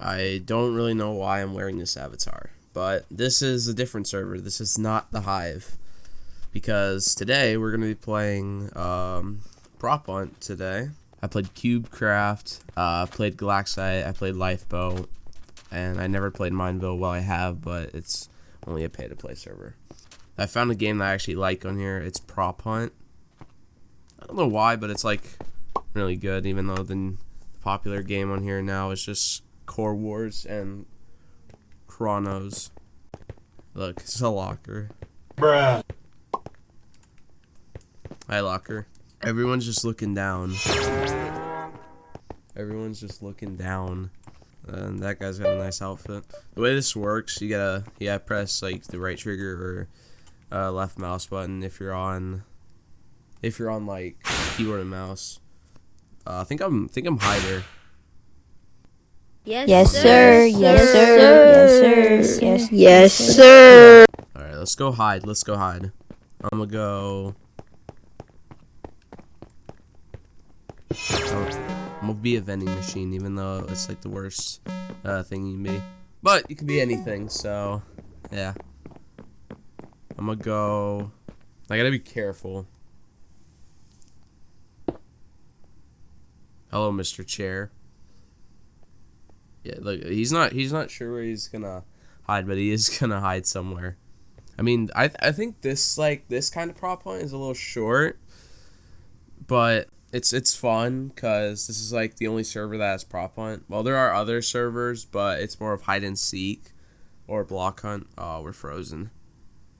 I don't really know why I'm wearing this avatar, but this is a different server. This is not the Hive, because today we're gonna be playing um, Prop Hunt today. I played CubeCraft, uh, played Galaxite, I played Lifeboat, and I never played Mineville. Well, I have, but it's only a pay-to-play server. I found a game that I actually like on here. It's Prop Hunt. I don't know why, but it's like really good, even though the popular game on here now is just Core Wars and Chronos. Look, it's a locker. Bruh. Hi, locker. Everyone's just looking down. Everyone's just looking down. And that guy's got a nice outfit. The way this works, you gotta, yeah press like the right trigger or uh, left mouse button if you're on, if you're on like keyboard and mouse. Uh, I think I'm, think I'm hider. Yes, Yes, sir. Yes, sir. Yes, sir. Yes, Yes, sir. All right, let's go hide. Let's go hide. I'm gonna go. I'm gonna be a vending machine, even though it's like the worst uh, thing you can be. But you can be anything, so yeah. I'm gonna go. I gotta be careful. Hello, Mr. Chair. Yeah, look, he's not he's not sure where he's gonna hide, but he is gonna hide somewhere. I mean, I th- I think this like this kind of prop hunt is a little short, but it's it's fun because this is like the only server that has prop hunt. Well, there are other servers, but it's more of hide and seek or block hunt. Oh, we're frozen,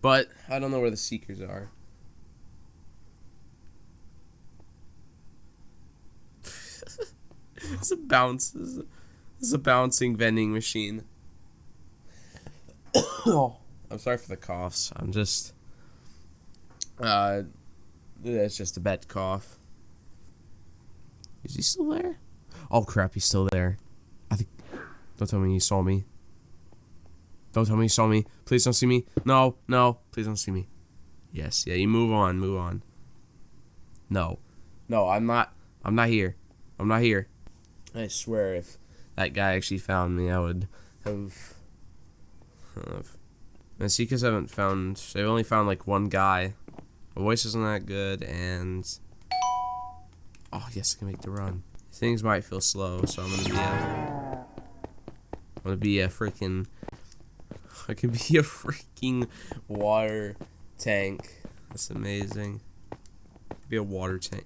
but I don't know where the seekers are. it's a is a, this is a bouncing vending machine. oh, I'm sorry for the coughs. I'm just uh it's just a bad cough. Is he still there? Oh crap, he's still there. I think Don't tell me he saw me. Don't tell me he saw me. Please don't see me. No, no, please don't see me. Yes, yeah, you move on, move on. No. No, I'm not I'm not here. I'm not here. I swear if that guy actually found me, I would have have and Seekers haven't found. They've only found like one guy. My voice isn't that good, and oh yes, I can make the run. Things might feel slow, so I'm gonna be a. I'm gonna be a freaking. I can be a freaking water tank. That's amazing. Be a water tank.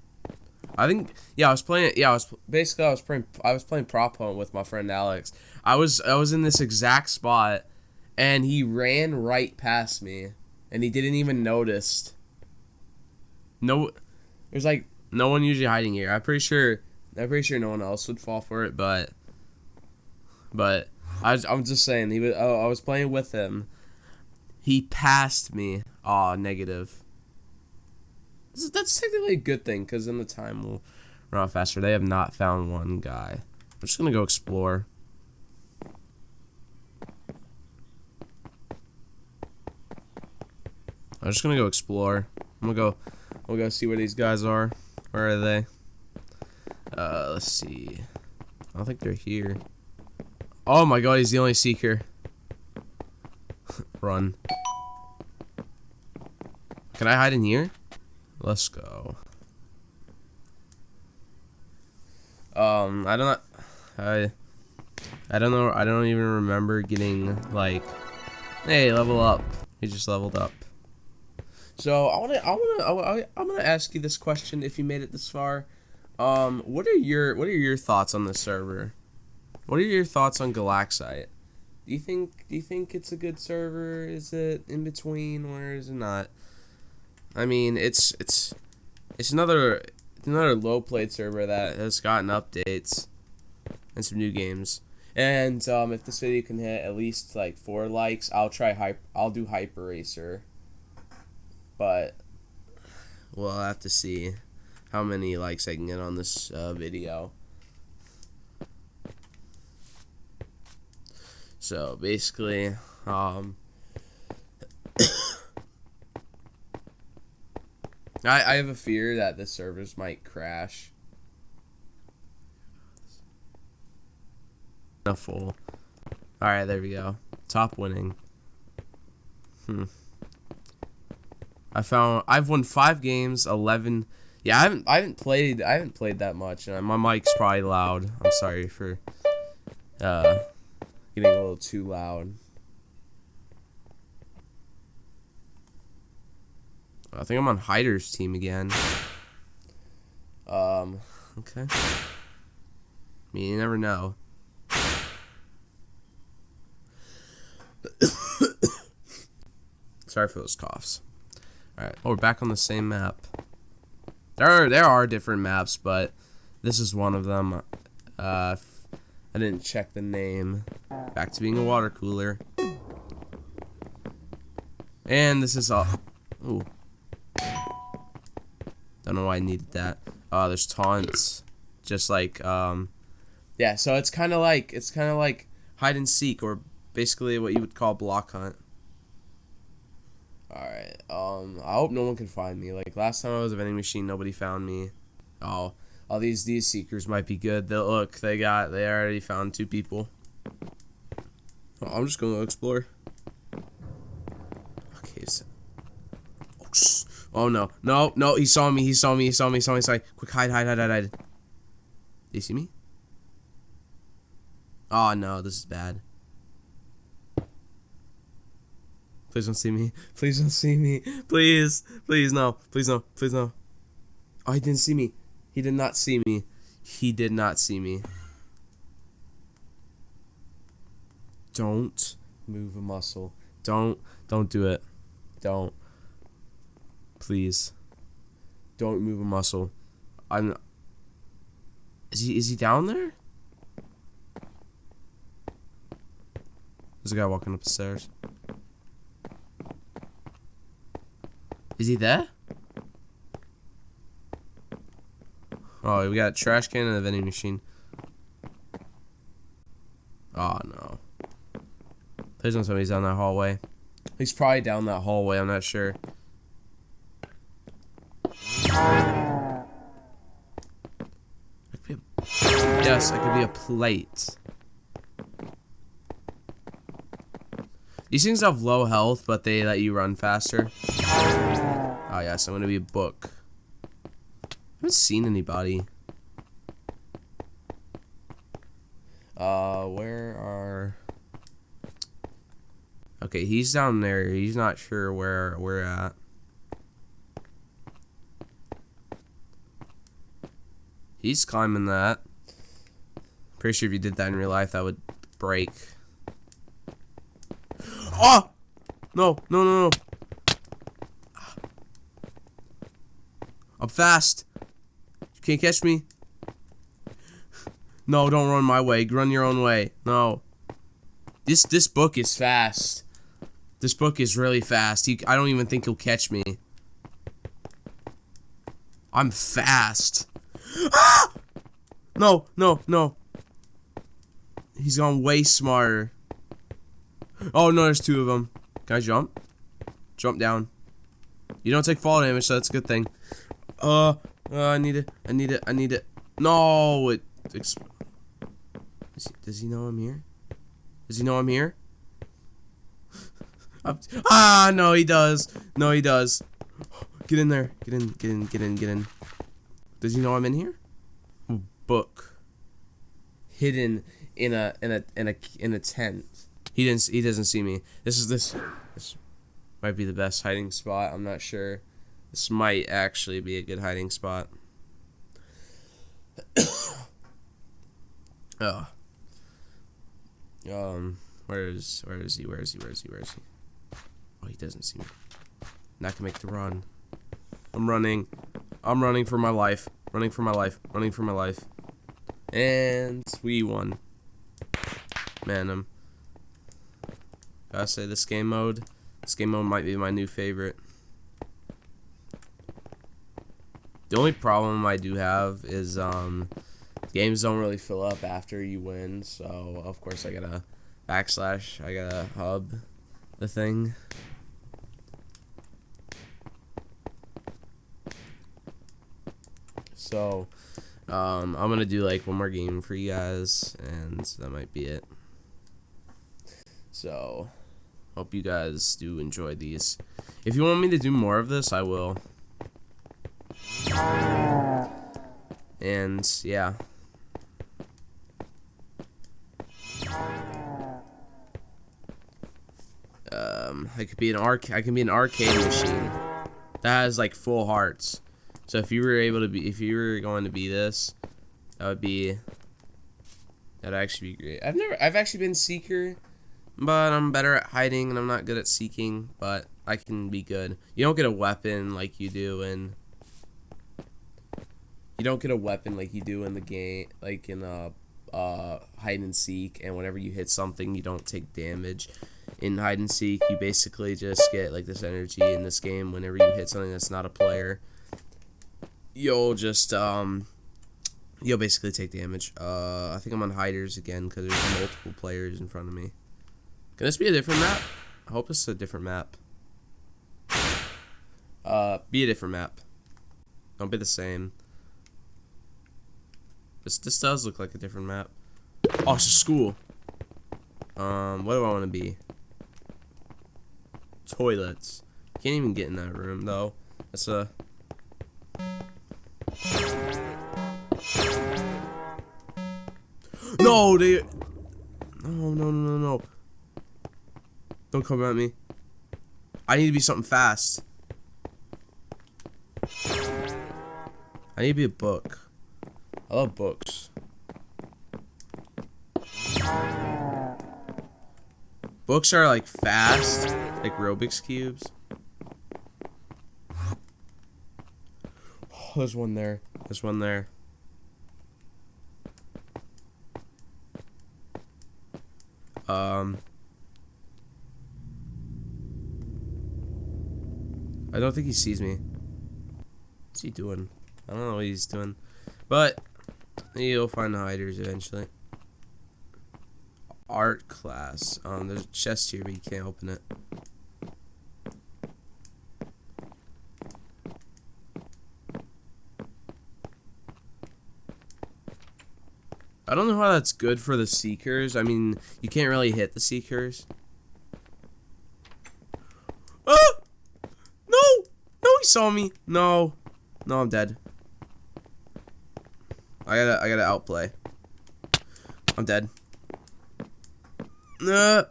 I think yeah, I was playing yeah, I was basically I was playing I was playing prop hunt with my friend Alex. I was I was in this exact spot and he ran right past me and he didn't even notice. No there's like no one usually hiding here. I'm pretty sure i'm pretty sure no one else would fall for it but but i was, i'm just saying he was oh, i was playing with him. He passed me. Oh negative that's technically a good thing because then the time will run out faster they have not found one guy i'm just gonna go explore I'm just gonna go explore. I'm gonna go. We'll go see where these guys are. Where are they? Uh, let's see. I don't think they're here. Oh my god, he's the only seeker. Run. Can I hide in here? Let's go. Um, I don't. I. I don't know. I don't even remember getting like. Hey, level up. He just leveled up. So I want to, I want to, I'm gonna ask you this question if you made it this far. Um, what are your, what are your thoughts on the server? What are your thoughts on Galaxite? Do you think, do you think it's a good server? Is it in between, or is it not? I mean, it's, it's, it's another, another low played server that has gotten updates and some new games. And um, if this video can hit at least like four likes, I'll try hype. I'll do Hyper Racer but we'll have to see how many likes I can get on this uh, video. So basically, um, I I have a fear that the servers might crash. a full. All right, there we go. Top winning. Hmm. I found I've won five games, eleven. Yeah, I haven't I haven't played I haven't played that much, and my mic's probably loud. I'm sorry for uh getting a little too loud. I think I'm on hider's team again. Um, okay. I mean, you never know. Sorry for those coughs. Alright, oh, we're back on the same map. There are, there are different maps, but this is one of them. Uh, I didn't check the name. Back to being a water cooler. And this is all. Ooh. Don't know why I needed that. Uh, there's taunts. Just like, um, yeah, so it's kind of like, it's kind of like hide and seek, or basically what you would call block hunt. Alright, um, I hope no one can find me. Like, last time I was a vending machine, nobody found me. Oh, all these, these seekers might be good. They look, they got, they already found two people. Oh, I'm just gonna explore. Okay, so. Oh, sh- oh no, no, no, he saw me, he saw me, he saw me, he saw me, sorry. Quick, hide, hide, hide, hide, hide. Did you see me? Oh no, this is bad. Please don't see me. Please don't see me. Please. Please no. Please no. Please no. Oh, he didn't see me. He did not see me. He did not see me. Don't move a muscle. Don't don't do it. Don't. Please. Don't move a muscle. I'm Is he is he down there? There's a guy walking up the stairs. Is he there? Oh, we got a trash can and a vending machine. Oh, no. Don't tell he's down that hallway. He's probably down that hallway, I'm not sure. I could a, yes, I could be a plate. These things have low health, but they let you run faster. Oh yes, I'm gonna be a book. I haven't seen anybody. Uh, where are? Okay, he's down there. He's not sure where we're at. He's climbing that. Pretty sure if you did that in real life, that would break. Oh! No, no, no, no. I'm fast. You can't catch me. No, don't run my way. Run your own way. No. This this book is fast. This book is really fast. He, I don't even think he'll catch me. I'm fast. Ah! No, no, no. He's gone way smarter. Oh, no, there's two of them. Can I jump? Jump down. You don't take fall damage, so that's a good thing. Uh, uh I need it. I need it. I need it. No, it. Does he, does he know I'm here? Does he know I'm here? I'm, ah, no, he does. No, he does. Get in there. Get in. Get in. Get in. Get in. Does he know I'm in here? Book. Hidden in a in a in a in a tent. He didn't. He doesn't see me. This is this. This might be the best hiding spot. I'm not sure. This might actually be a good hiding spot. oh. Um. Where is? Where is he? Where is he? Where is he? Where is he? Oh, he doesn't see me. Not gonna make the run. I'm running. I'm running for my life. Running for my life. Running for my life. And we won. Man, I'm. Gotta say, this game mode, this game mode might be my new favorite. The only problem I do have is, um, games don't really fill up after you win, so of course I gotta backslash, I gotta hub the thing. So, Um, I'm gonna do like one more game for you guys, and that might be it. So, hope you guys do enjoy these. If you want me to do more of this, I will. And yeah. Um, I could be an arc. I can be an arcade machine that has like full hearts. So if you were able to be, if you were going to be this, that would be. That'd actually be great. I've never, I've actually been seeker, but I'm better at hiding and I'm not good at seeking. But I can be good. You don't get a weapon like you do in. You don't get a weapon like you do in the game, like in a uh, hide and seek. And whenever you hit something, you don't take damage. In hide and seek, you basically just get like this energy in this game. Whenever you hit something that's not a player, you'll just um you'll basically take damage. Uh, I think I'm on hiders again because there's multiple players in front of me. Can this be a different map? I hope it's a different map. Uh, be a different map. Don't be the same. This this does look like a different map. Oh, it's a school. Um, what do I want to be? Toilets. Can't even get in that room though. That's a No, they. No, no, no, no, no. Don't come at me. I need to be something fast. I need to be a book. I love books. Books are like fast, like Rubik's cubes. Oh, there's one there. There's one there. Um, I don't think he sees me. What's he doing? I don't know what he's doing. But, you'll find the hiders eventually. Art class. Um, there's a chest here, but you can't open it. I don't know how that's good for the Seekers. I mean, you can't really hit the Seekers. Ah! No! No, he saw me. No. No, I'm dead. I gotta, I gotta outplay. I'm dead. Nah.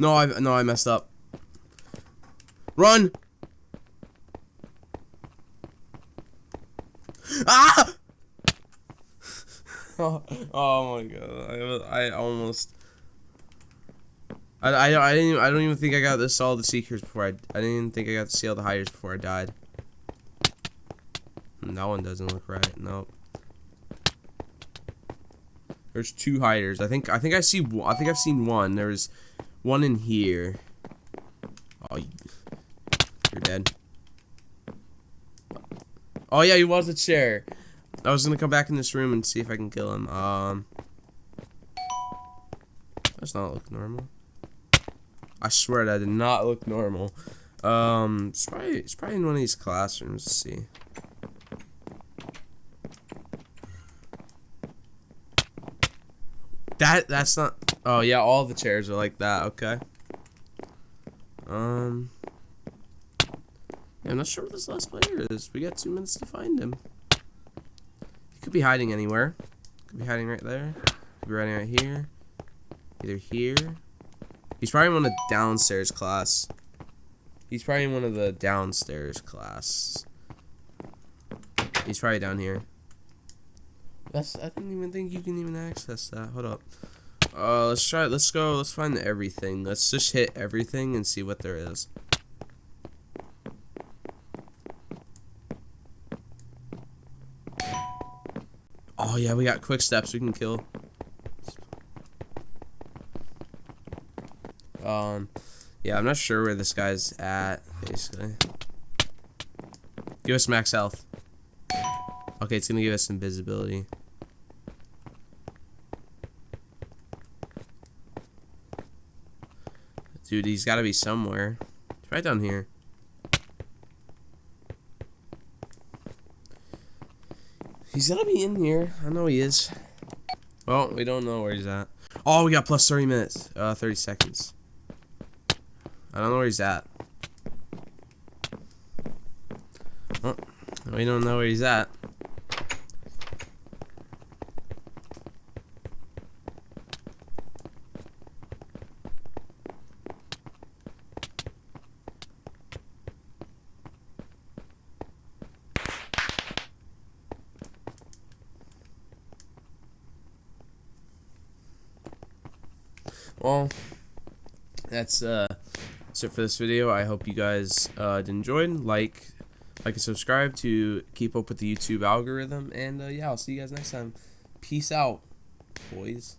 No, I, no, I messed up. Run! Ah! oh, my god! I, I almost. I, I, I didn't I don't even think I got to see all the seekers before I I didn't even think I got to see all the hiders before I died. That one doesn't look right. Nope. There's two hiders. I think I think I see I think I've seen one. There's one in here. Oh, you're dead. Oh yeah, he was a chair. I was gonna come back in this room and see if I can kill him. Um, does not look normal. I swear that did not look normal. Um, it's probably it's probably in one of these classrooms. Let's see. That that's not. Oh yeah, all the chairs are like that. Okay. Um. I'm not sure where this last player is. We got two minutes to find him. He could be hiding anywhere. Could be hiding right there. Could be hiding right here. Either here. He's probably in one of the downstairs class. He's probably in one of the downstairs class. He's probably down here. That's I didn't even think you can even access that. Hold up. Uh, let's try. Let's go. Let's find everything. Let's just hit everything and see what there is. Yeah, we got quick steps we can kill. Um, yeah, I'm not sure where this guy's at, basically. Give us max health. Okay, it's gonna give us some invisibility. Dude, he's gotta be somewhere. It's right down here. He's gonna be in here. I know he is. Well, we don't know where he's at. Oh, we got plus 30 minutes. Uh, 30 seconds. I don't know where he's at. Oh, we don't know where he's at. That's uh, that's it for this video. I hope you guys uh, did enjoy. Like, like and subscribe to keep up with the YouTube algorithm. And uh, yeah, I'll see you guys next time. Peace out, boys.